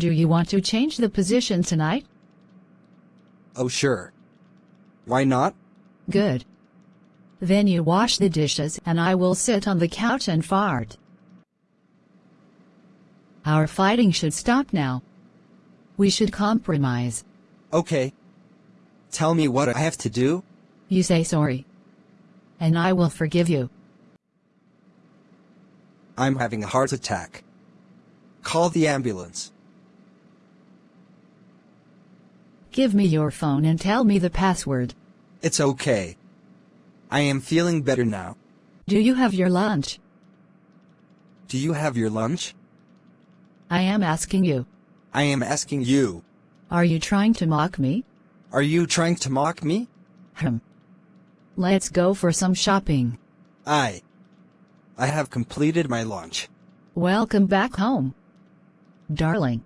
Do you want to change the position tonight? Oh sure. Why not? Good. Then you wash the dishes and I will sit on the couch and fart. Our fighting should stop now. We should compromise. Okay. Tell me what I have to do? You say sorry. And I will forgive you. I'm having a heart attack. Call the ambulance. Give me your phone and tell me the password. It's okay. I am feeling better now. Do you have your lunch? Do you have your lunch? I am asking you. I am asking you. Are you trying to mock me? Are you trying to mock me? Hmm. Let's go for some shopping. I. I have completed my lunch. Welcome back home. Darling.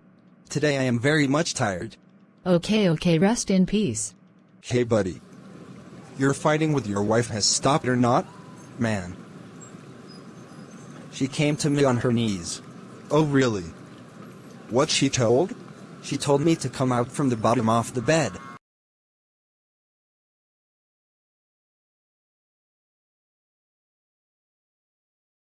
Today I am very much tired. Okay, okay, rest in peace. Hey buddy. Your fighting with your wife has stopped or not? Man. She came to me on her knees. Oh really? What she told? She told me to come out from the bottom of the bed.